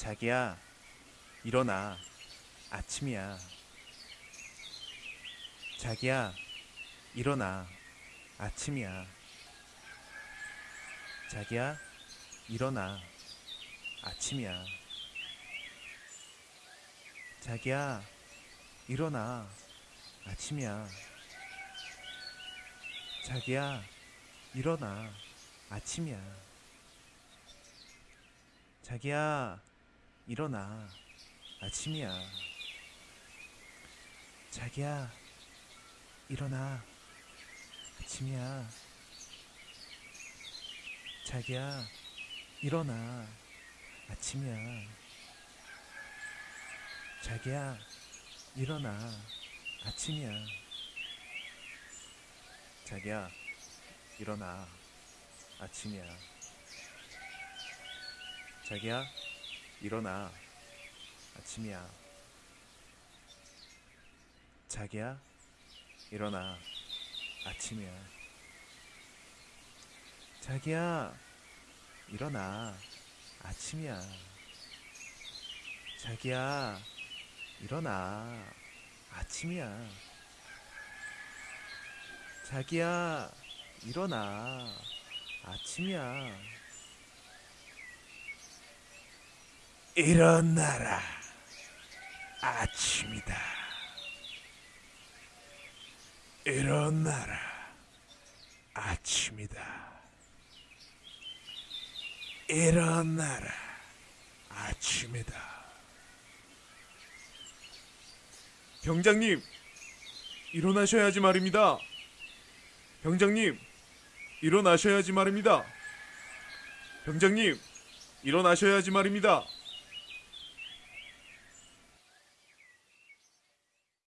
자기야, 일어나. 아침이야. 자기야, 일어나. 아침이야. 자기야, 일어나. 아침이야. 자기야, 일어나. 아침이야. 자기야, 일어나. 아침이야. 자기야, 일어나. 아침이야. 자기야, 일어나. 아침이야. 자기야, 일어나. 아침이야. 자기야, 일어나. 아침이야. 자기야, 일어나. 아침이야. 자기야, 일어나. 아침이야. 자기야, 일어나. 아침이야. 자기야, 일어나. 아침이야. 자기야, 일어나. 아침이야. 자기야, 일어나. 아침이야. 일어나라. 아침이다. 일어나라. 아침이다. 일어나라. 아침이다. 병장님, 일어나셔야지 말입니다. 병장님, 일어나셔야지 말입니다. 병장님, 일어나셔야지 말입니다.